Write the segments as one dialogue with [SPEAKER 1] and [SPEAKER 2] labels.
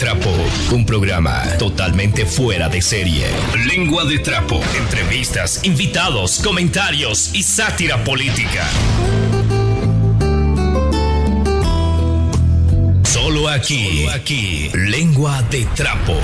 [SPEAKER 1] Trapo, un programa totalmente fuera de serie. Lengua de Trapo, entrevistas, invitados, comentarios y sátira política. Solo aquí, aquí, Lengua de Trapo.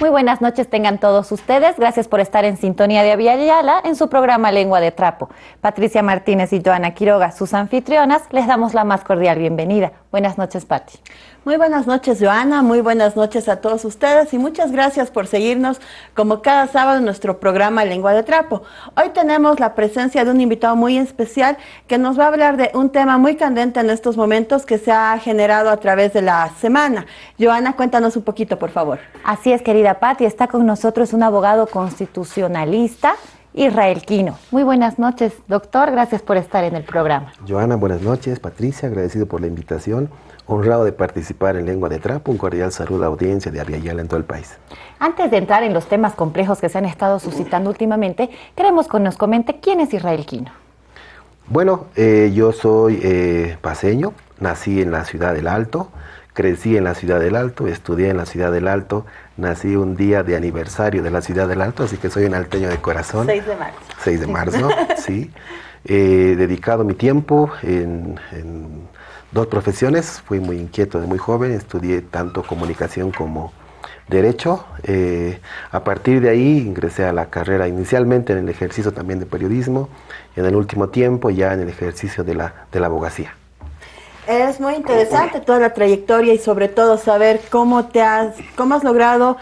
[SPEAKER 2] Muy buenas noches tengan todos ustedes. Gracias por estar en sintonía de Aviala en su programa Lengua de Trapo. Patricia Martínez y Joana Quiroga, sus anfitrionas, les damos la más cordial bienvenida. Buenas noches, Pati.
[SPEAKER 3] Muy buenas noches, Joana. Muy buenas noches a todos ustedes y muchas gracias por seguirnos como cada sábado en nuestro programa Lengua de Trapo. Hoy tenemos la presencia de un invitado muy especial que nos va a hablar de un tema muy candente en estos momentos que se ha generado a través de la semana. Joana, cuéntanos un poquito, por favor.
[SPEAKER 2] Así es, querida Patti, está con nosotros un abogado constitucionalista, Israel Quino. Muy buenas noches, doctor, gracias por estar en el programa.
[SPEAKER 4] Joana, buenas noches. Patricia, agradecido por la invitación. Honrado de participar en Lengua de Trapo, un cordial saludo a la audiencia de Aviala en todo el país.
[SPEAKER 2] Antes de entrar en los temas complejos que se han estado suscitando últimamente, queremos que nos comente quién es Israel Quino.
[SPEAKER 4] Bueno, eh, yo soy eh, paseño, nací en la ciudad del Alto, crecí en la ciudad del Alto, estudié en la ciudad del Alto, nací un día de aniversario de la ciudad del Alto, así que soy un alteño de corazón.
[SPEAKER 3] 6 de marzo.
[SPEAKER 4] 6 de marzo, sí. He dedicado mi tiempo en, dos profesiones, fui muy inquieto de muy joven, estudié tanto comunicación como derecho. Eh, a partir de ahí ingresé a la carrera inicialmente en el ejercicio también de periodismo y en el último tiempo ya en el ejercicio de la, de la abogacía.
[SPEAKER 3] Es muy interesante toda la trayectoria y sobre todo saber cómo te has, cómo has logrado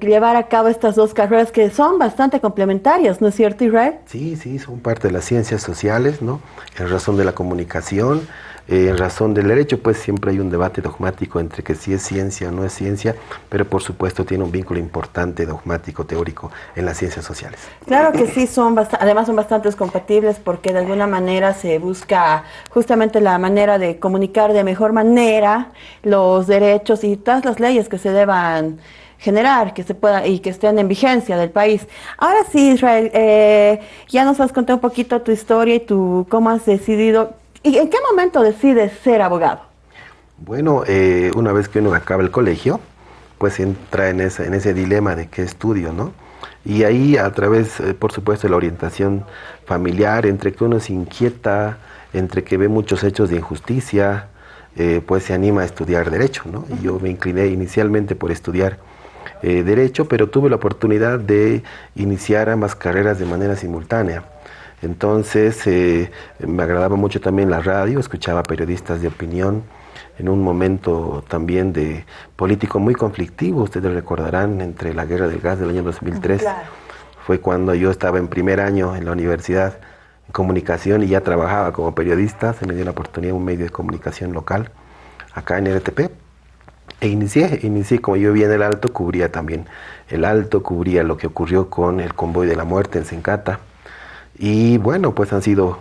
[SPEAKER 3] llevar a cabo estas dos carreras que son bastante complementarias, ¿no es cierto, Israel?
[SPEAKER 4] Sí, sí, son parte de las ciencias sociales, ¿no? En razón de la comunicación, eh, en razón del derecho, pues siempre hay un debate dogmático entre que si es ciencia o no es ciencia, pero por supuesto tiene un vínculo importante dogmático, teórico en las ciencias sociales.
[SPEAKER 3] Claro que sí, son además son bastante compatibles porque de alguna manera se busca justamente la manera de comunicar de mejor manera los derechos y todas las leyes que se deban generar, que se pueda y que estén en vigencia del país. Ahora sí, Israel, eh, ya nos has contado un poquito tu historia y tu cómo has decidido ¿Y en qué momento decides ser abogado?
[SPEAKER 4] Bueno, eh, una vez que uno acaba el colegio, pues entra en ese, en ese dilema de qué estudio, ¿no? Y ahí a través, eh, por supuesto, de la orientación familiar, entre que uno se inquieta, entre que ve muchos hechos de injusticia, eh, pues se anima a estudiar derecho, ¿no? Y yo me incliné inicialmente por estudiar derecho, pero tuve la oportunidad de iniciar ambas carreras de manera simultánea. Entonces eh, me agradaba mucho también la radio, escuchaba periodistas de opinión en un momento también de político muy conflictivo, ustedes recordarán, entre la guerra del gas del año 2003. Fue cuando yo estaba en primer año en la universidad en comunicación y ya trabajaba como periodista, se me dio la oportunidad un medio de comunicación local acá en RTP. E inicié, inicié como yo vivía en el Alto, cubría también el Alto, cubría lo que ocurrió con el convoy de la muerte en Sencata, y bueno, pues han sido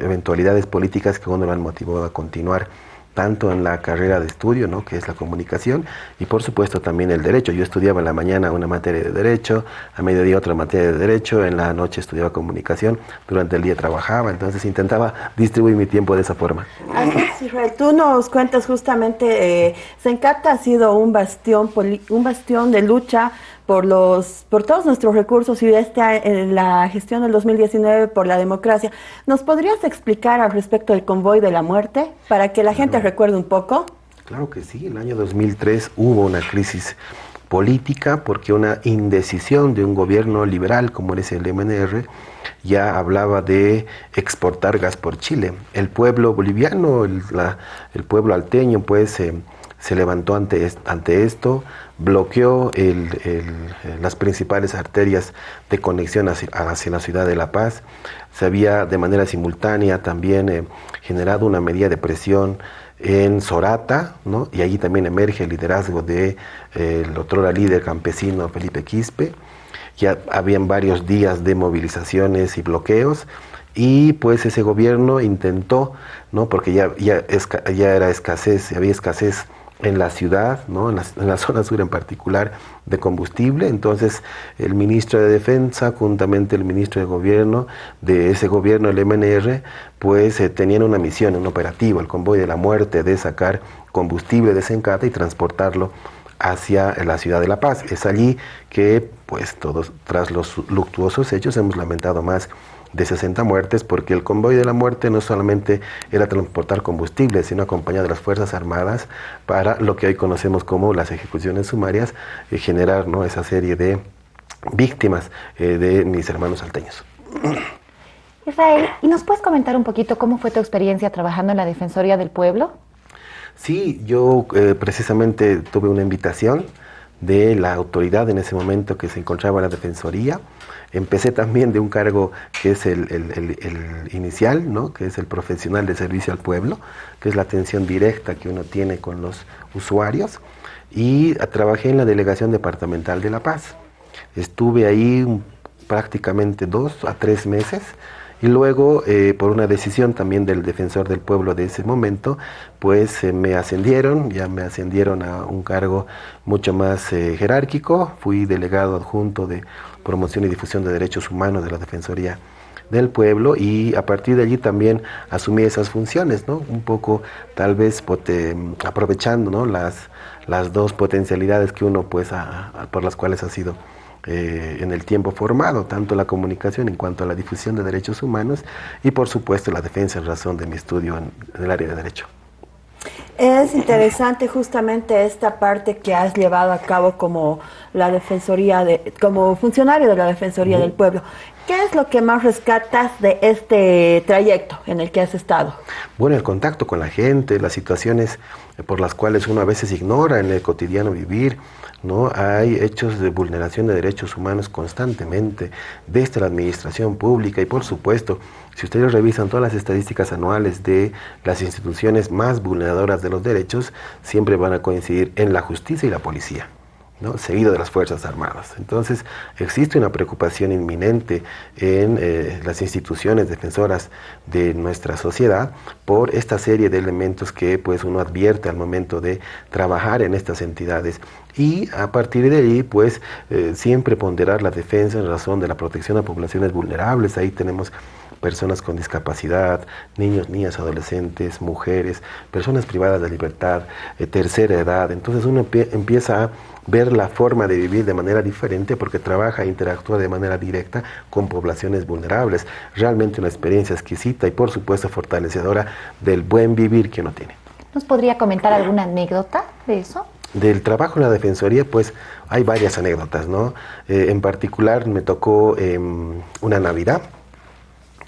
[SPEAKER 4] eventualidades políticas que uno lo han motivado a continuar tanto en la carrera de estudio, ¿no? que es la comunicación, y por supuesto también el derecho. Yo estudiaba en la mañana una materia de derecho, a mediodía otra materia de derecho, en la noche estudiaba comunicación, durante el día trabajaba, entonces intentaba distribuir mi tiempo de esa forma.
[SPEAKER 3] Así Israel, tú nos cuentas justamente, eh, Sencata ha sido un bastión, un bastión de lucha por, los, por todos nuestros recursos y esta, en la gestión del 2019 por la democracia. ¿Nos podrías explicar al respecto del convoy de la muerte para que la gente recuerde un poco?
[SPEAKER 4] Claro que sí, en el año 2003 hubo una crisis política porque una indecisión de un gobierno liberal como es el MNR ya hablaba de exportar gas por Chile. El pueblo boliviano, el, el pueblo alteño pues eh, se levantó ante, ante esto, bloqueó las principales arterias de conexión hacia, la ciudad de La Paz. Se había de manera simultánea también eh, generado una medida de presión en Sorata, ¿no? y allí también emerge el liderazgo del de, el otro líder campesino Felipe Quispe. Ya habían varios días de movilizaciones y bloqueos, y pues ese gobierno intentó, ¿no? porque ya, ya, ya era escasez, había escasez en la ciudad, ¿no? en, la, zona sur en particular, de combustible. Entonces, el ministro de Defensa, juntamente el ministro de Gobierno, de ese gobierno, el MNR, pues eh, tenían una misión, un operativo, el convoy de la muerte, de sacar combustible de Sencata y transportarlo hacia la ciudad de La Paz. Es allí que, pues, todos, tras los luctuosos hechos, hemos lamentado más de 60 muertes, porque el convoy de la muerte no solamente era transportar combustible, sino acompañar de las Fuerzas Armadas para lo que hoy conocemos como las ejecuciones sumarias, y generar ¿no? esa serie de víctimas eh, de mis hermanos salteños.
[SPEAKER 2] Israel, ¿y nos puedes comentar un poquito cómo fue tu experiencia trabajando en la Defensoría del Pueblo?
[SPEAKER 4] Sí, yo eh, precisamente tuve una invitación de la autoridad en ese momento que se encontraba en la Defensoría. Empecé también de un cargo que es el, inicial, ¿no? que es el profesional de servicio al pueblo, que es la atención directa que uno tiene con los usuarios. Y trabajé en la Delegación Departamental de La Paz. Estuve ahí prácticamente dos a tres meses y luego, eh, por una decisión también del defensor del pueblo de ese momento, pues eh, me ascendieron, ya me ascendieron a un cargo mucho más eh, jerárquico. Fui delegado adjunto de promoción y difusión de derechos humanos de la Defensoría del pueblo y a partir de allí también asumí esas funciones, ¿no? Un poco tal vez aprovechando, ¿no? Las, las dos potencialidades que uno pues por las cuales ha sido eh, en el tiempo formado, tanto la comunicación en cuanto a la difusión de derechos humanos y por supuesto la defensa en razón de mi estudio en, el área de derecho.
[SPEAKER 3] Es interesante justamente esta parte que has llevado a cabo como la defensoría de, como funcionario de la defensoría del pueblo. ¿Qué es lo que más rescatas de este trayecto en el que has estado?
[SPEAKER 4] Bueno, el contacto con la gente, las situaciones por las cuales uno a veces ignora en el cotidiano vivir, ¿no? Hay hechos de vulneración de derechos humanos constantemente desde la administración pública y por supuesto, si ustedes revisan todas las estadísticas anuales de las instituciones más vulneradoras de los derechos, siempre van a coincidir en la justicia y la policía. Seguido de las Fuerzas Armadas. Entonces, existe una preocupación inminente en eh, las instituciones defensoras de nuestra sociedad por esta serie de elementos que pues, uno advierte al momento de trabajar en estas entidades y a partir de ahí, pues, eh, siempre ponderar la defensa en razón de la protección a poblaciones vulnerables. Ahí tenemos personas con discapacidad, niños, niñas, adolescentes, mujeres, personas privadas de libertad, eh, tercera edad. Entonces uno empieza a ver la forma de vivir de manera diferente porque trabaja e interactúa de manera directa con poblaciones vulnerables. Realmente una experiencia exquisita y por supuesto fortalecedora del buen vivir que uno tiene.
[SPEAKER 2] ¿Nos podría comentar alguna anécdota de eso?
[SPEAKER 4] Del trabajo en la Defensoría, pues hay varias anécdotas, ¿no? Eh, en particular me tocó em, una Navidad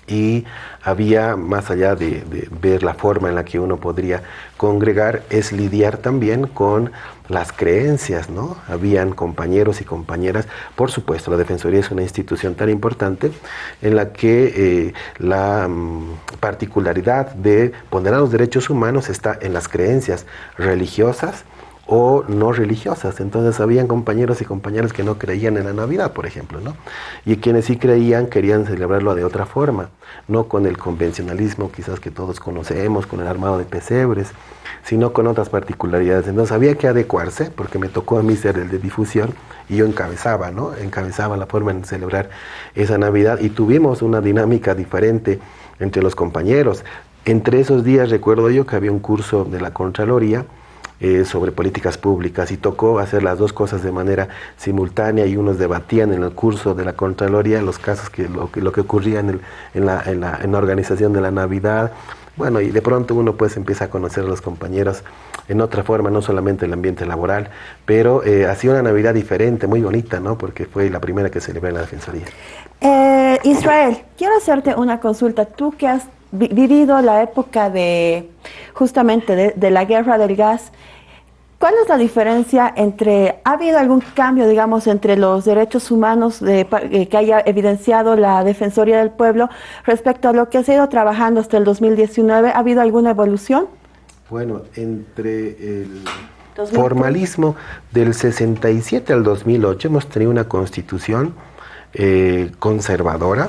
[SPEAKER 4] y había, más allá de, ver la forma en la que uno podría congregar, es lidiar también con las creencias, ¿no? Habían compañeros y compañeras, por supuesto, la Defensoría es una institución tan importante en la que eh, la mm, particularidad de poner a los derechos humanos está en las creencias religiosas, o no religiosas. Entonces habían compañeros y compañeras que no creían en la Navidad, por ejemplo, ¿no? Y quienes sí creían querían celebrarlo de otra forma, no con el convencionalismo quizás que todos conocemos, con el armado de pesebres, sino con otras particularidades. Entonces había que adecuarse, porque me tocó a mí ser el de difusión y yo encabezaba, ¿no? Encabezaba la forma de celebrar esa Navidad y tuvimos una dinámica diferente entre los compañeros. Entre esos días recuerdo yo que había un curso de la Contraloría, eh, sobre políticas públicas y tocó hacer las dos cosas de manera simultánea y unos debatían en el curso de la Contraloría los casos que lo, que, lo que ocurría en, la, organización de la Navidad. Bueno, y de pronto uno pues empieza a conocer a los compañeros en otra forma, no solamente el ambiente laboral, pero eh, una Navidad diferente, muy bonita, ¿no? Porque fue la primera que celebré en la Defensoría.
[SPEAKER 3] Eh, Israel, quiero hacerte una consulta. Tú que has vivido la época de justamente de, la guerra del gas, ¿cuál es la diferencia entre, ha habido algún cambio, digamos, entre los derechos humanos de, eh, que haya evidenciado la Defensoría del Pueblo respecto a lo que ha ido trabajando hasta el 2019? ¿Ha habido alguna evolución?
[SPEAKER 4] Bueno, entre el formalismo del 67 al 2008 hemos tenido una constitución eh, conservadora,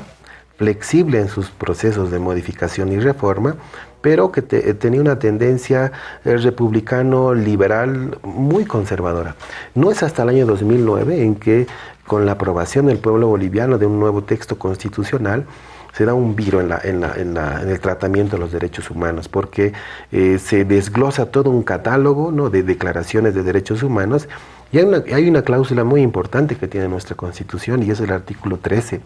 [SPEAKER 4] flexible en sus procesos de modificación y reforma, pero que tenía una tendencia republicano liberal muy conservadora. No es hasta el año 2009 en que con la aprobación del pueblo boliviano de un nuevo texto constitucional, se da un viro en, la, el tratamiento de los derechos humanos, porque eh, se desglosa todo un catálogo de declaraciones de derechos humanos y hay una, cláusula muy importante que tiene nuestra Constitución y es el artículo 13,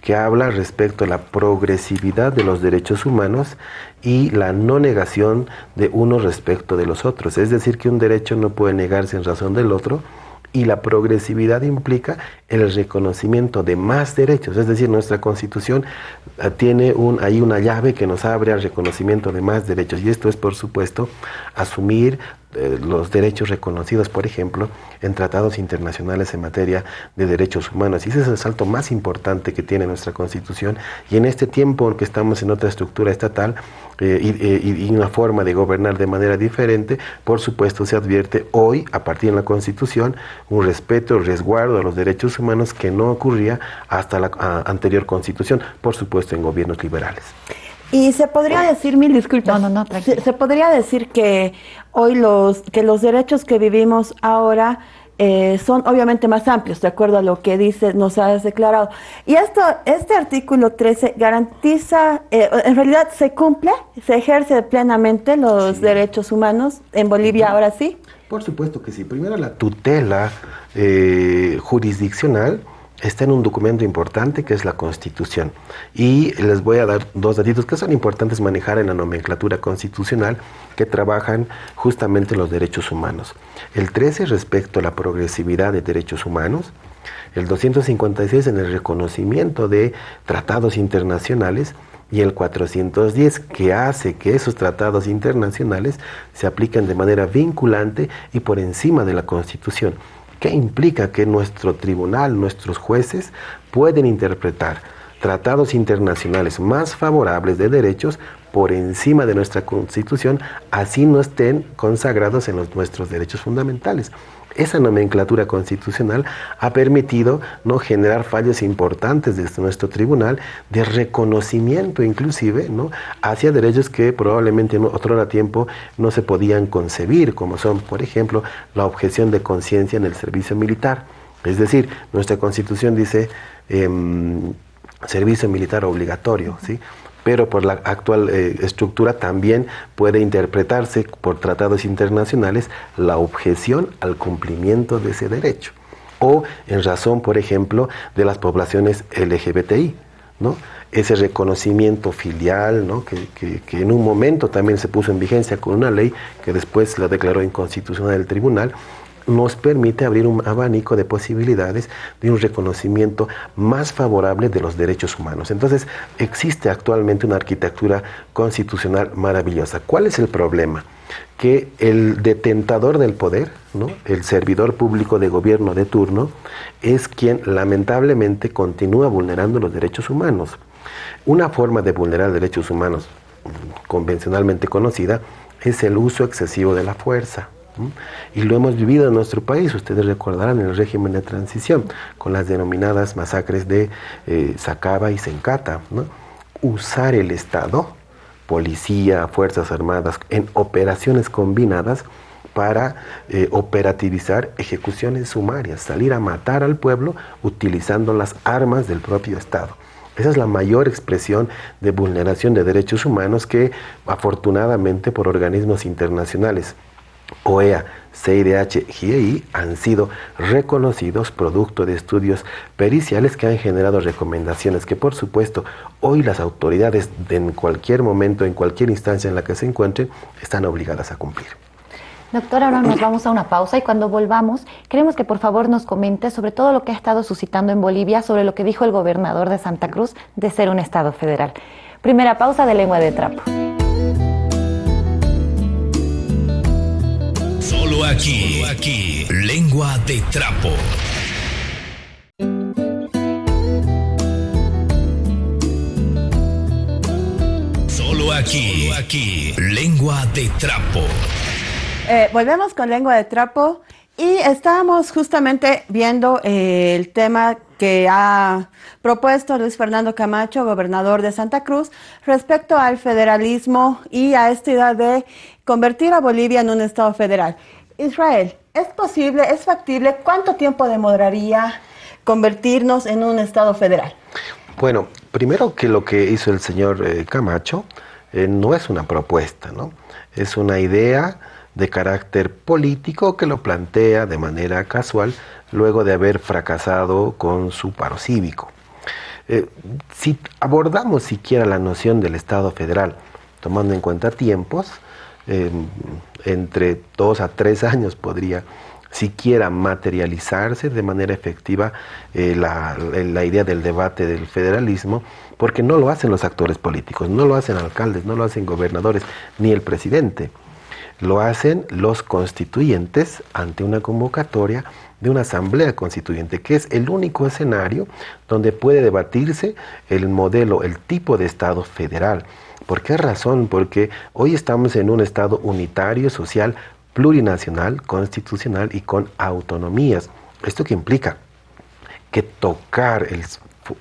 [SPEAKER 4] que habla respecto a la progresividad de los derechos humanos y la no negación de uno respecto de los otros. Es decir, que un derecho no puede negarse en razón del otro, y la progresividad implica el reconocimiento de más derechos, es decir, nuestra constitución eh, tiene ahí una llave que nos abre al reconocimiento de más derechos y esto es, por supuesto, asumir eh, los derechos reconocidos, por ejemplo, en tratados internacionales en materia de derechos humanos. Y ese es el salto más importante que tiene nuestra Constitución. Y en este tiempo en que estamos en otra estructura estatal eh, y, y, una forma de gobernar de manera diferente, por supuesto se advierte hoy, a partir de la Constitución, un respeto, resguardo a los derechos humanos que no ocurría hasta la anterior Constitución, por supuesto en gobiernos liberales.
[SPEAKER 3] Y se podría decir, mil disculpas.
[SPEAKER 2] No, no, no,
[SPEAKER 3] se, se, podría decir que hoy los, que los derechos que vivimos ahora eh, son obviamente más amplios, de acuerdo a lo que dice, nos has declarado. Y esto, este artículo 13 garantiza, eh, en realidad se cumple, se ejerce plenamente los sí. derechos humanos en Bolivia ahora sí.
[SPEAKER 4] Por supuesto que sí. Primero la tutela eh, jurisdiccional está en un documento importante que es la Constitución. Y les voy a dar dos datitos que son importantes manejar en la nomenclatura constitucional que trabajan justamente los derechos humanos. El 13 respecto a la progresividad de derechos humanos, el 256 en el reconocimiento de tratados internacionales y el 410 que hace que esos tratados internacionales se apliquen de manera vinculante y por encima de la Constitución. ¿Qué implica que nuestro tribunal, nuestros jueces pueden interpretar tratados internacionales más favorables de derechos por encima de nuestra constitución, así no estén consagrados en nuestros derechos fundamentales? Esa nomenclatura constitucional ha permitido no generar fallos importantes desde nuestro tribunal de reconocimiento inclusive ¿no? hacia derechos que probablemente en otro tiempo no se podían concebir, como son, por ejemplo, la objeción de conciencia en el servicio militar. Es decir, nuestra constitución dice eh, servicio militar obligatorio, ¿sí? Pero por la actual eh, estructura también puede interpretarse por tratados internacionales la objeción al cumplimiento de ese derecho o en razón, por ejemplo, de las poblaciones LGBTI, ¿no? Ese reconocimiento filial, ¿no? Que, que, que, en un momento también se puso en vigencia con una ley que después la declaró inconstitucional el tribunal, nos permite abrir un abanico de posibilidades de un reconocimiento más favorable de los derechos humanos. Entonces, existe actualmente una arquitectura constitucional maravillosa. ¿Cuál es el problema? Que el detentador del poder, ¿no? el servidor público de gobierno de turno, es quien lamentablemente continúa vulnerando los derechos humanos. Una forma de vulnerar derechos humanos convencionalmente conocida es el uso excesivo de la fuerza. Y lo hemos vivido en nuestro país, ustedes recordarán el régimen de transición, con las denominadas masacres de eh, Sacaba y Sencata. Usar el Estado, policía, Fuerzas Armadas, en operaciones combinadas para eh, operativizar ejecuciones sumarias, salir a matar al pueblo utilizando las armas del propio Estado. Esa es la mayor expresión de vulneración de derechos humanos que afortunadamente por organismos internacionales OEA, CIDH, GIEI han sido reconocidos producto de estudios periciales que han generado recomendaciones que por supuesto hoy las autoridades de en cualquier momento, en cualquier instancia en la que se encuentren, están obligadas a cumplir.
[SPEAKER 2] Doctor, ahora nos vamos a una pausa y cuando volvamos queremos que por favor nos comente sobre todo lo que ha estado suscitando en Bolivia, sobre lo que dijo el gobernador de Santa Cruz de ser un Estado federal. Primera pausa de lengua de trapo.
[SPEAKER 1] Aquí, aquí, lengua de trapo. Solo aquí, aquí, lengua de trapo.
[SPEAKER 3] Eh, volvemos con lengua de trapo Y estamos justamente viendo eh, el tema que ha propuesto Luis Fernando Camacho, gobernador de Santa Cruz, respecto al federalismo y a esta idea de convertir a Bolivia en un Estado federal. Israel, ¿es posible, es factible? ¿Cuánto tiempo demoraría convertirnos en un Estado federal?
[SPEAKER 4] Bueno, primero que lo que hizo el señor eh, Camacho eh, no es una propuesta, ¿no? Es una idea de carácter político que lo plantea de manera casual luego de haber fracasado con su paro cívico. Eh, si abordamos siquiera la noción del Estado federal, tomando en cuenta tiempos, entre dos a tres años podría siquiera materializarse de manera efectiva eh, la, idea del debate del federalismo, porque no lo hacen los actores políticos, no lo hacen alcaldes, no lo hacen gobernadores, ni el presidente. Lo hacen los constituyentes ante una convocatoria de una asamblea constituyente, que es el único escenario donde puede debatirse el modelo, el tipo de Estado federal. ¿Por qué razón? Porque hoy estamos en un Estado unitario, social, plurinacional, constitucional y con autonomías. ¿Esto qué implica? Que tocar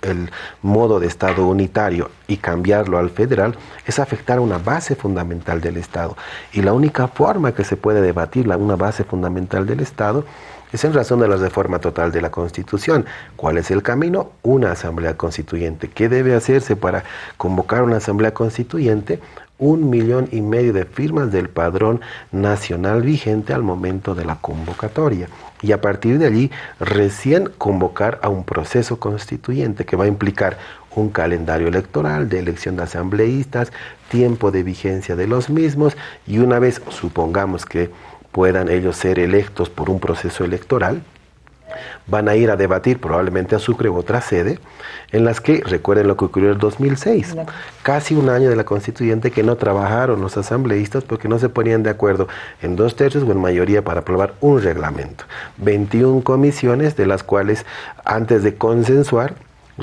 [SPEAKER 4] el, modo de Estado unitario y cambiarlo al federal es afectar una base fundamental del Estado. Y la única forma que se puede debatir la, una base fundamental del Estado es en razón de la reforma total de la Constitución. ¿Cuál es el camino? Una asamblea constituyente. ¿Qué debe hacerse para convocar una asamblea constituyente? un millón y medio de firmas del padrón nacional vigente al momento de la convocatoria. Y a partir de allí, recién convocar a un proceso constituyente que va a implicar un calendario electoral de elección de asambleístas, tiempo de vigencia de los mismos y una vez, supongamos que puedan ellos ser electos por un proceso electoral, van a ir a debatir probablemente a Sucre u otra sede, en las que recuerden lo que ocurrió en el 2006, casi un año de la constituyente que no trabajaron los asambleístas porque no se ponían de acuerdo en dos tercios o en mayoría para aprobar un reglamento. 21 comisiones de las cuales antes de consensuar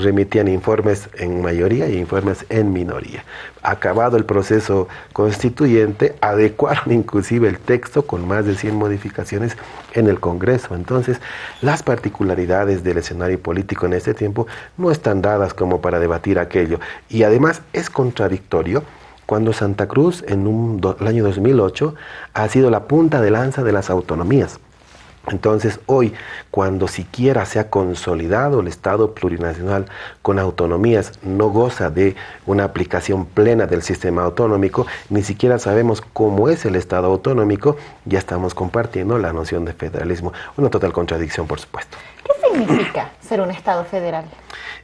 [SPEAKER 4] remitían informes en mayoría y informes en minoría. Acabado el proceso constituyente, adecuaron inclusive el texto con más de 100 modificaciones en el Congreso. Entonces, las particularidades del escenario político en este tiempo no están dadas como para debatir aquello. Y además es contradictorio cuando Santa Cruz en un el año 2008 ha sido la punta de lanza de las autonomías entonces hoy, cuando siquiera se ha consolidado el Estado plurinacional con autonomías, no goza de una aplicación plena del sistema autonómico, ni siquiera sabemos cómo es el Estado autonómico, ya estamos compartiendo la noción de federalismo. Una total contradicción, por supuesto.
[SPEAKER 2] ¿Qué significa ser un Estado federal?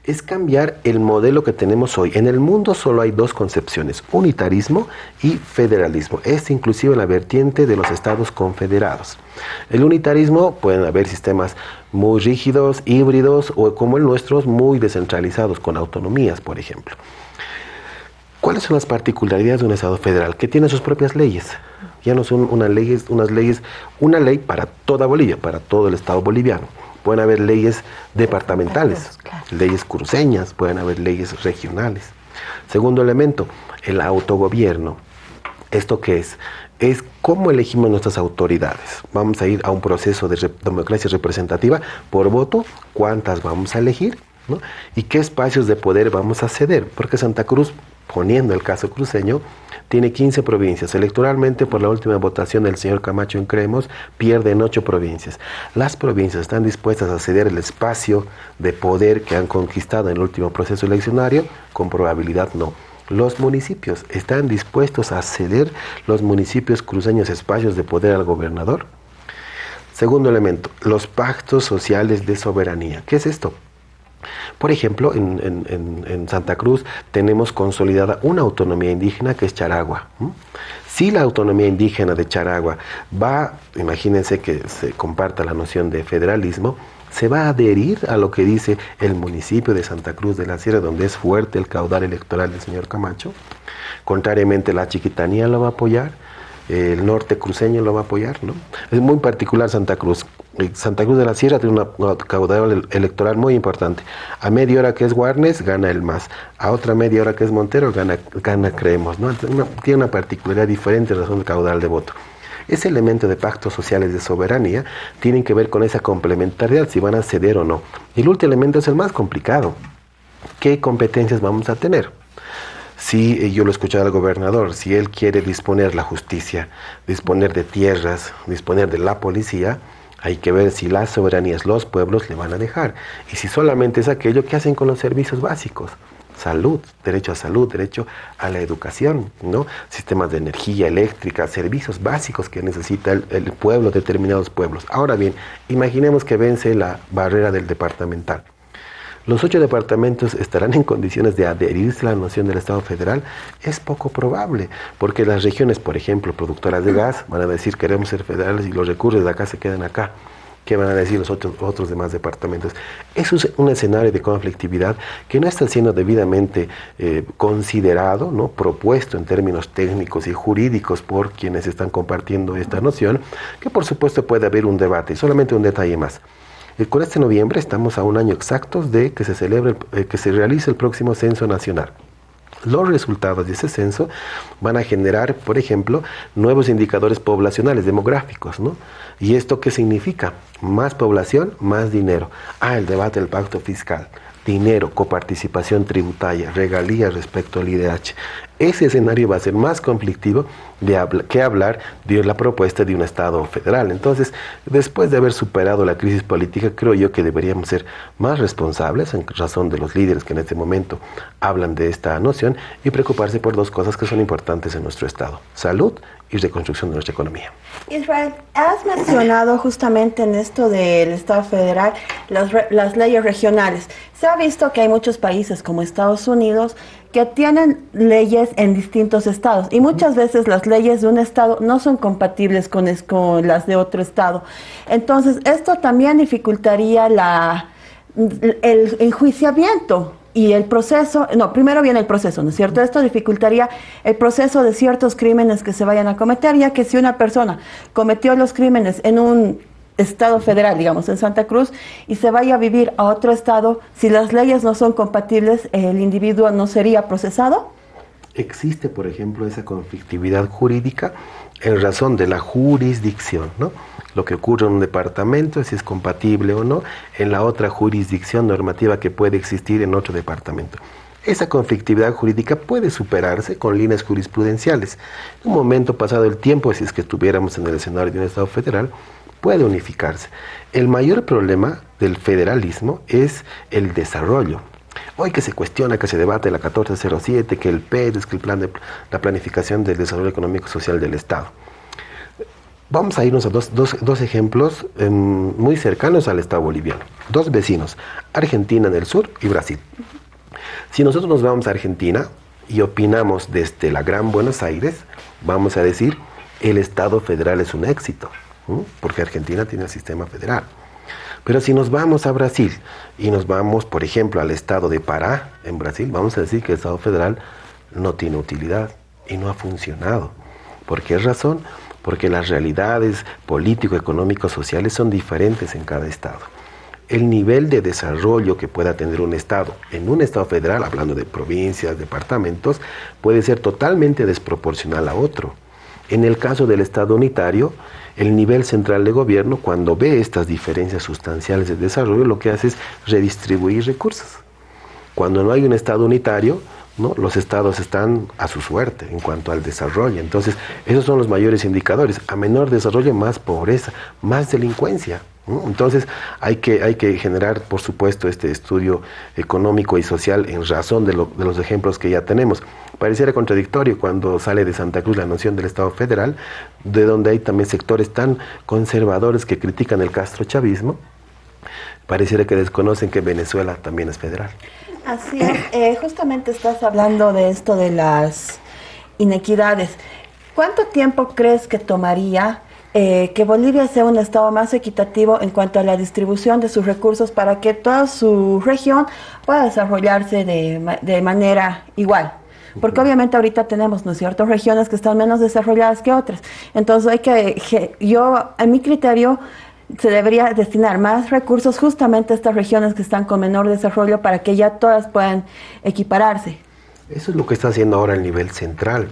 [SPEAKER 4] Es cambiar el modelo que tenemos hoy. En el mundo solo hay dos concepciones, unitarismo y federalismo. Es inclusive la vertiente de los estados confederados. El unitarismo pueden haber sistemas muy rígidos, híbridos o como el nuestro, muy descentralizados, con autonomías, por ejemplo. ¿Cuáles son las particularidades de un Estado federal? Que tiene sus propias leyes. Ya no son unas leyes, unas leyes, una ley para toda Bolivia, para todo el Estado boliviano pueden haber leyes departamentales, leyes cruceñas, pueden haber leyes regionales. Segundo elemento, el autogobierno. ¿Esto qué es? Es cómo elegimos nuestras autoridades. Vamos a ir a un proceso de democracia representativa por voto, cuántas vamos a elegir y qué espacios de poder vamos a ceder. Porque Santa Cruz, poniendo el caso cruceño, tiene 15 provincias. Electoralmente, por la última votación del señor Camacho en Cremos, pierden 8 provincias. Las provincias están dispuestas a ceder el espacio de poder que han conquistado en el último proceso eleccionario, con probabilidad no. Los municipios están dispuestos a ceder los municipios cruceños espacios de poder al gobernador. Segundo elemento, los pactos sociales de soberanía. ¿Qué es esto? Por ejemplo, en, Santa Cruz tenemos consolidada una autonomía indígena que es Charagua. Si la autonomía indígena de Charagua va, imagínense que se comparta la noción de federalismo, se va a adherir a lo que dice el municipio de Santa Cruz de la Sierra, donde es fuerte el caudal electoral del señor Camacho. Contrariamente, la chiquitanía lo va a apoyar el norte cruceño lo va a apoyar, ¿no? Es muy particular Santa Cruz. Santa Cruz de la Sierra tiene una caudal electoral muy importante. A media hora que es Guarnes, gana el MAS. A otra media hora que es Montero, gana, gana Creemos, ¿no? tiene una particularidad diferente en razón del caudal de voto. ese elemento de pactos sociales de soberanía tienen que ver con esa complementariedad, si van a ceder o no. Y el último elemento es el más complicado. ¿Qué competencias vamos a tener? Si eh, yo lo escuché al gobernador, si él quiere disponer la justicia, disponer de tierras, disponer de la policía, hay que ver si las soberanías, los pueblos le van a dejar. Y si solamente es aquello que hacen con los servicios básicos. Salud, derecho a salud, derecho a la educación, ¿no? Sistemas de energía eléctrica, servicios básicos que necesita el, el pueblo, determinados pueblos. Ahora bien, imaginemos que vence la barrera del departamental los ocho departamentos estarán en condiciones de adherirse a la noción del Estado federal, es poco probable, porque las regiones, por ejemplo, productoras de gas, van a decir queremos ser federales y los recursos de acá se quedan acá. ¿Qué van a decir los otros, otros demás departamentos? Es un escenario de conflictividad que no está siendo debidamente eh, considerado, ¿no? propuesto en términos técnicos y jurídicos por quienes están compartiendo esta noción, que por supuesto puede haber un debate. Solamente un detalle más. Eh, con este noviembre estamos a un año exacto de que se celebre, eh, que se realice el próximo censo nacional. Los resultados de ese censo van a generar, por ejemplo, nuevos indicadores poblacionales, demográficos, ¿no? ¿Y esto qué significa? Más población, más dinero. Ah, el debate del pacto fiscal dinero, coparticipación tributaria, regalías respecto al IDH. Ese escenario va a ser más conflictivo de que hablar de la propuesta de un Estado federal. Entonces, después de haber superado la crisis política, creo yo que deberíamos ser más responsables, en razón de los líderes que en este momento hablan de esta noción, y preocuparse por dos cosas que son importantes en nuestro Estado, salud y reconstrucción de nuestra economía.
[SPEAKER 3] Israel, has mencionado justamente en esto del Estado federal las, las leyes regionales. Se ha visto que hay muchos países como Estados Unidos que tienen leyes en distintos estados y muchas veces las leyes de un estado no son compatibles con, con las de otro estado. Entonces, esto también dificultaría la, el enjuiciamiento y el proceso, no, primero viene el proceso, ¿no es cierto? Esto dificultaría el proceso de ciertos crímenes que se vayan a cometer, ya que si una persona cometió los crímenes en un estado federal, digamos, en Santa Cruz, y se vaya a vivir a otro estado, si las leyes no son compatibles, el individuo no sería procesado?
[SPEAKER 4] Existe, por ejemplo, esa conflictividad jurídica en razón de la jurisdicción, ¿no? Lo que ocurre en un departamento, si es compatible o no, en la otra jurisdicción normativa que puede existir en otro departamento. Esa conflictividad jurídica puede superarse con líneas jurisprudenciales. En un momento pasado el tiempo, si es que estuviéramos en el escenario de un Estado federal, puede unificarse. El mayor problema del federalismo es el desarrollo. Hoy que se cuestiona, que se debate la 1407, que el PEDES, que el plan de la planificación del desarrollo económico y social del Estado. Vamos a irnos a dos, dos, ejemplos em, muy cercanos al Estado boliviano. Dos vecinos, Argentina en el sur y Brasil. Si nosotros nos vamos a Argentina y opinamos desde la Gran Buenos Aires, vamos a decir, el Estado federal es un éxito porque Argentina tiene el sistema federal. Pero si nos vamos a Brasil y nos vamos, por ejemplo, al estado de Pará, en Brasil, vamos a decir que el Estado federal no tiene utilidad y no ha funcionado. ¿Por qué razón? Porque las realidades político, económico, sociales son diferentes en cada estado. El nivel de desarrollo que pueda tener un estado en un estado federal, hablando de provincias, departamentos, puede ser totalmente desproporcional a otro. En el caso del estado unitario, el nivel central de gobierno, cuando ve estas diferencias sustanciales de desarrollo, lo que hace es redistribuir recursos. Cuando no hay un Estado unitario, ¿no? los estados están a su suerte en cuanto al desarrollo. Entonces, esos son los mayores indicadores. A menor desarrollo, más pobreza, más delincuencia. Entonces hay que, hay que generar, por supuesto, este estudio económico y social en razón de, de, los ejemplos que ya tenemos. Pareciera contradictorio cuando sale de Santa Cruz la noción del Estado federal, de donde hay también sectores tan conservadores que critican el castrochavismo, pareciera que desconocen que Venezuela también es federal.
[SPEAKER 3] Así es, eh, justamente estás hablando de esto de las inequidades. ¿Cuánto tiempo crees que tomaría eh, que Bolivia sea un estado más equitativo en cuanto a la distribución de sus recursos para que toda su región pueda desarrollarse de, de manera igual. Porque obviamente ahorita tenemos, ¿no es cierto?, regiones que están menos desarrolladas que otras. Entonces hay que, yo, a mi criterio, se debería destinar más recursos justamente a estas regiones que están con menor desarrollo para que ya todas puedan equipararse.
[SPEAKER 4] Eso es lo que está haciendo ahora el nivel central.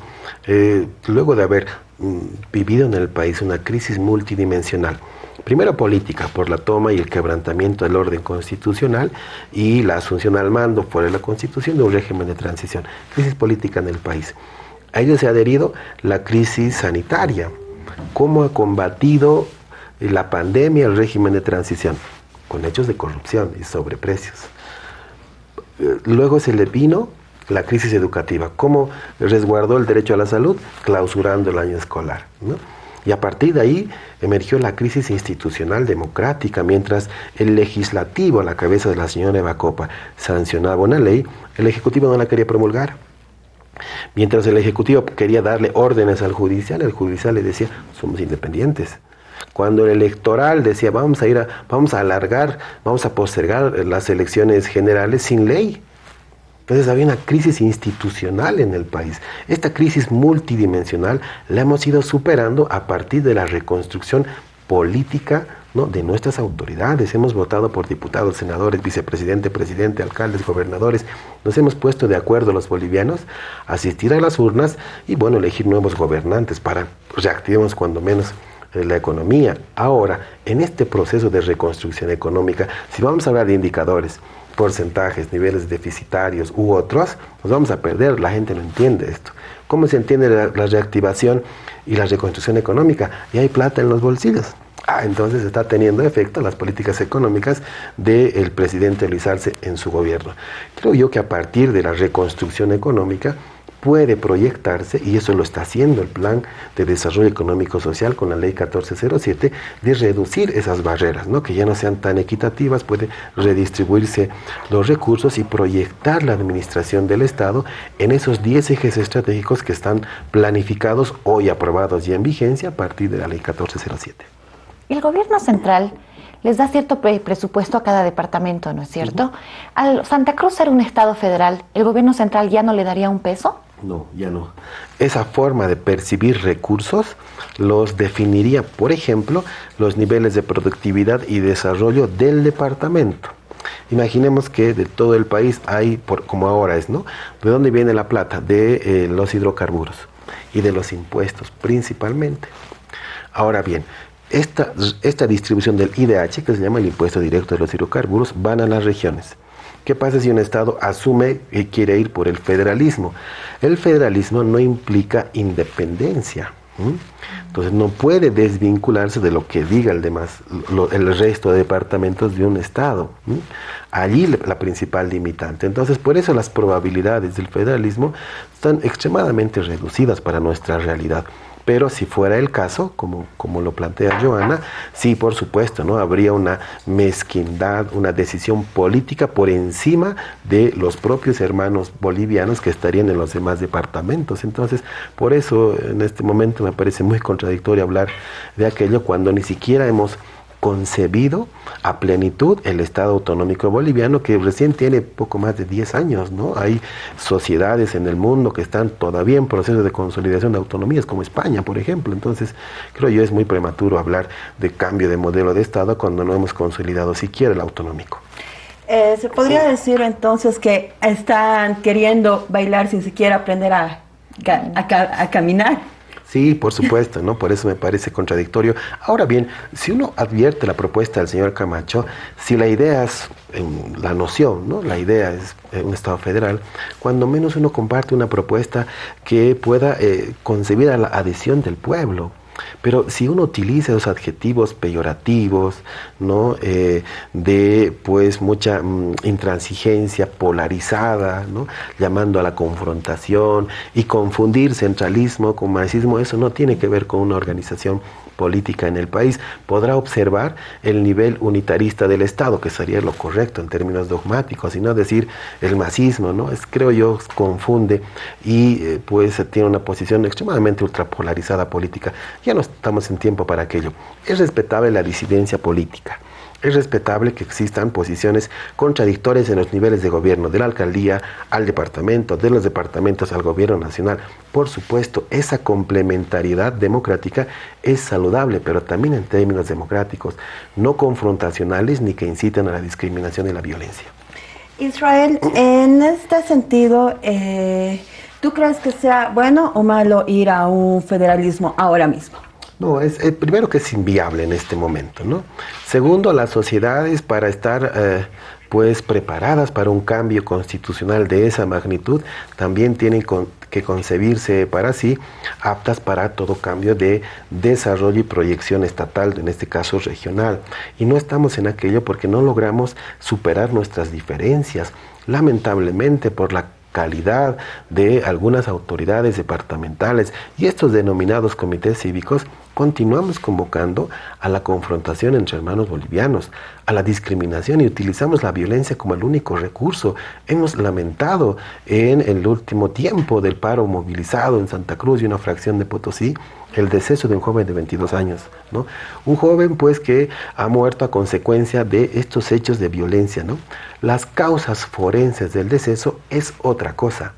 [SPEAKER 4] Eh, luego de haber mm, vivido en el país una crisis multidimensional, primero política, por la toma y el quebrantamiento del orden constitucional y la asunción al mando por la constitución de un régimen de transición, crisis política en el país. A ello se ha adherido la crisis sanitaria, cómo ha combatido la pandemia el régimen de transición, con hechos de corrupción y sobreprecios. Eh, luego se le vino la crisis educativa, cómo resguardó el derecho a la salud clausurando el año escolar. Y a partir de ahí emergió la crisis institucional democrática, mientras el legislativo, a la cabeza de la señora Eva Copa, sancionaba una ley, el Ejecutivo no la quería promulgar. Mientras el Ejecutivo quería darle órdenes al judicial, el judicial le decía, somos independientes. Cuando el electoral decía, vamos a ir a, vamos a alargar, vamos a postergar las elecciones generales sin ley. Entonces había una crisis institucional en el país. Esta crisis multidimensional la hemos ido superando a partir de la reconstrucción política de nuestras autoridades. Hemos votado por diputados, senadores, vicepresidente, presidente, alcaldes, gobernadores. Nos hemos puesto de acuerdo los bolivianos asistir a las urnas y bueno, elegir nuevos gobernantes para reactivemos cuando menos la economía. Ahora, en este proceso de reconstrucción económica, si vamos a hablar de indicadores, porcentajes, niveles deficitarios u otros, nos vamos a perder. La gente no entiende esto. ¿Cómo se entiende la, reactivación y la reconstrucción económica? Y hay plata en los bolsillos. Ah, entonces está teniendo efecto las políticas económicas del presidente Luis Arce en su gobierno. Creo yo que a partir de la reconstrucción económica, puede proyectarse, y eso lo está haciendo el Plan de Desarrollo Económico Social con la Ley 1407, de reducir esas barreras, ¿no? que ya no sean tan equitativas, puede redistribuirse los recursos y proyectar la administración del Estado en esos 10 ejes estratégicos que están planificados hoy aprobados y en vigencia a partir de la Ley 1407.
[SPEAKER 2] El gobierno central les da cierto presupuesto a cada departamento, ¿no es cierto? Al Santa Cruz ser un estado federal, ¿el gobierno central ya no le daría un peso?
[SPEAKER 4] No, ya no. Esa forma de percibir recursos los definiría, por ejemplo, los niveles de productividad y desarrollo del departamento. Imaginemos que de todo el país hay, por, como ahora es, ¿no? ¿De dónde viene la plata? De eh, los hidrocarburos y de los impuestos principalmente. Ahora bien, esta, esta distribución del IDH, que se llama el impuesto directo de los hidrocarburos, van a las regiones. ¿Qué pasa si un Estado asume que quiere ir por el federalismo? El federalismo no implica independencia. Entonces no puede desvincularse de lo que diga el demás, el resto de departamentos de un Estado. Allí la principal limitante. Entonces por eso las probabilidades del federalismo están extremadamente reducidas para nuestra realidad. Pero si fuera el caso, como, como lo plantea Joana, sí, por supuesto, ¿no? Habría una mezquindad, una decisión política por encima de los propios hermanos bolivianos que estarían en los demás departamentos. Entonces, por eso en este momento me parece muy contradictorio hablar de aquello cuando ni siquiera hemos concebido a plenitud el Estado autonómico boliviano que recién tiene poco más de 10 años, ¿no? Hay sociedades en el mundo que están todavía en proceso de consolidación de autonomías, como España, por ejemplo. Entonces, creo yo es muy prematuro hablar de cambio de modelo de Estado cuando no hemos consolidado siquiera el autonómico.
[SPEAKER 3] Eh, ¿Se podría decir entonces que están queriendo bailar sin siquiera aprender a, a caminar?
[SPEAKER 4] Sí, por supuesto, ¿no? Por eso me parece contradictorio. Ahora bien, si uno advierte la propuesta del señor Camacho, si la idea es la noción, ¿no? La idea es eh, un Estado federal, cuando menos uno comparte una propuesta que pueda eh, concebir a la adhesión del pueblo. Pero si uno utiliza los adjetivos peyorativos, ¿no? Eh, de pues mucha mm, intransigencia polarizada, ¿no? llamando a la confrontación y confundir centralismo con marxismo, eso no tiene que ver con una organización política en el país, podrá observar el nivel unitarista del Estado, que sería lo correcto en términos dogmáticos, y no decir el masismo, ¿no? Es, creo yo, confunde y eh, pues tiene una posición extremadamente ultrapolarizada política. Ya no estamos en tiempo para aquello. Es respetable la disidencia política. Es respetable que existan posiciones contradictorias en los niveles de gobierno, de la alcaldía al departamento, de los departamentos al gobierno nacional. Por supuesto, esa complementariedad democrática es saludable, pero también en términos democráticos, no confrontacionales ni que inciten a la discriminación y la violencia.
[SPEAKER 3] Israel, en este sentido, eh, ¿tú crees que sea bueno o malo ir a un federalismo ahora mismo?
[SPEAKER 4] No, es eh, primero que es inviable en este momento, ¿no? Segundo, las sociedades para estar eh, pues preparadas para un cambio constitucional de esa magnitud también tienen que concebirse para sí aptas para todo cambio de desarrollo y proyección estatal, en este caso regional. Y no estamos en aquello porque no logramos superar nuestras diferencias, lamentablemente por la calidad de algunas autoridades departamentales y estos denominados comités cívicos, continuamos convocando a la confrontación entre hermanos bolivianos, a la discriminación y utilizamos la violencia como el único recurso. Hemos lamentado en el último tiempo del paro movilizado en Santa Cruz y una fracción de Potosí el deceso de un joven de 22 años, ¿no? Un joven pues que ha muerto a consecuencia de estos hechos de violencia, ¿no? Las causas forenses del deceso es otra cosa.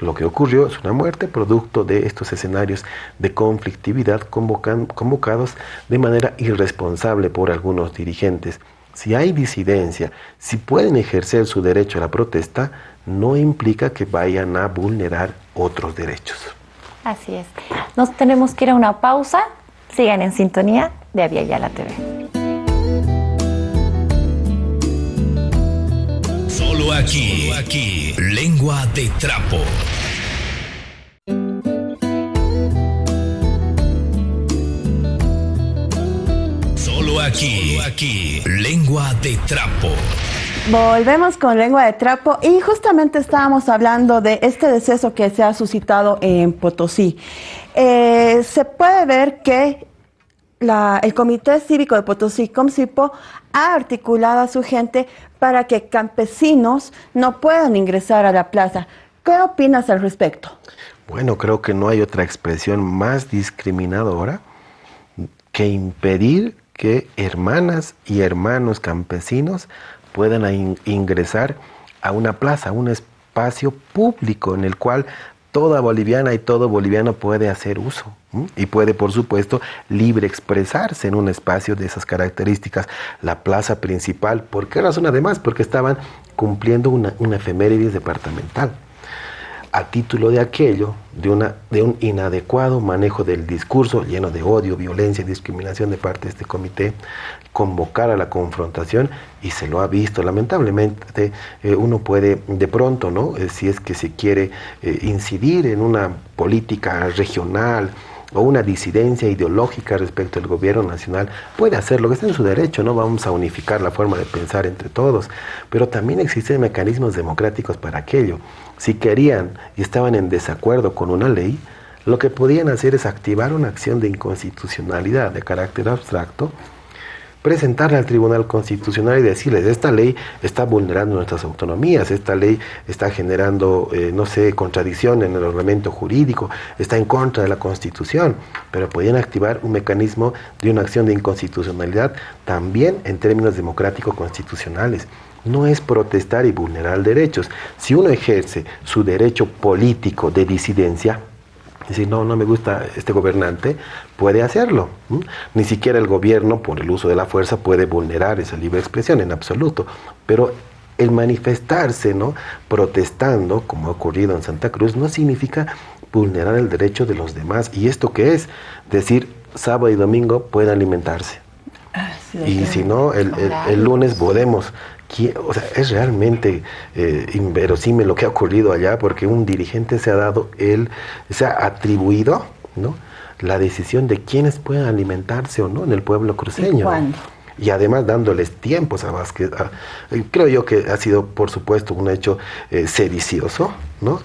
[SPEAKER 4] Lo que ocurrió es una muerte producto de estos escenarios de conflictividad convocados de manera irresponsable por algunos dirigentes. Si hay disidencia, si pueden ejercer su derecho a la protesta, no implica que vayan a vulnerar otros derechos.
[SPEAKER 2] Así es. Nos tenemos que ir a una pausa. Sigan en sintonía de Avia la TV.
[SPEAKER 1] Solo aquí, aquí, lengua de trapo. Solo aquí, aquí, lengua de trapo.
[SPEAKER 3] Volvemos con lengua de trapo y justamente estábamos hablando de este deceso que se ha suscitado en Potosí. Eh, se puede ver que el Comité Cívico de Potosí, COMCIPO, ha articulado a su gente para que campesinos no puedan ingresar a la plaza. ¿Qué opinas al respecto?
[SPEAKER 4] Bueno, creo que no hay otra expresión más discriminadora que impedir que hermanas y hermanos campesinos puedan ingresar a una plaza, un espacio público en el cual toda boliviana y todo boliviano puede hacer uso y puede, por supuesto, libre expresarse en un espacio de esas características. La plaza principal, ¿por qué razón además? Porque estaban cumpliendo una, una efemérides departamental a título de aquello, de, una, de un inadecuado manejo del discurso lleno de odio, violencia y discriminación de parte de este comité, convocar a la confrontación y se lo ha visto. Lamentablemente eh, uno puede de pronto, ¿no? Eh, si es que se quiere eh, incidir en una política regional, o una disidencia ideológica respecto al gobierno nacional, puede hacerlo, que está en su derecho, no vamos a unificar la forma de pensar entre todos, pero también existen mecanismos democráticos para aquello. Si querían y estaban en desacuerdo con una ley, lo que podían hacer es activar una acción de inconstitucionalidad de carácter abstracto presentarle al Tribunal Constitucional y decirles, esta ley está vulnerando nuestras autonomías, esta ley está generando, eh, no sé, contradicción en el ordenamiento jurídico, está en contra de la Constitución, pero podían activar un mecanismo de una acción de inconstitucionalidad también en términos democráticos constitucionales no es protestar y vulnerar derechos. Si uno ejerce su derecho político de disidencia, decir, no, no me gusta este gobernante, puede hacerlo. Ni siquiera el gobierno, por el uso de la fuerza, puede vulnerar esa libre expresión en absoluto. Pero el manifestarse, ¿no? protestando, como ha ocurrido en Santa Cruz, no significa vulnerar el derecho de los demás. ¿Y esto qué es? Decir, sábado y domingo pueden alimentarse. Ah, y si no, el, el lunes podemos o sea, es realmente eh, inverosímil lo que ha ocurrido allá porque un dirigente se ha dado él, se ha atribuido, ¿no? La decisión de quiénes pueden alimentarse o no en el pueblo cruceño. ¿Y, además dándoles tiempos a Vázquez. creo yo que ha sido, por supuesto, un hecho eh, sedicioso,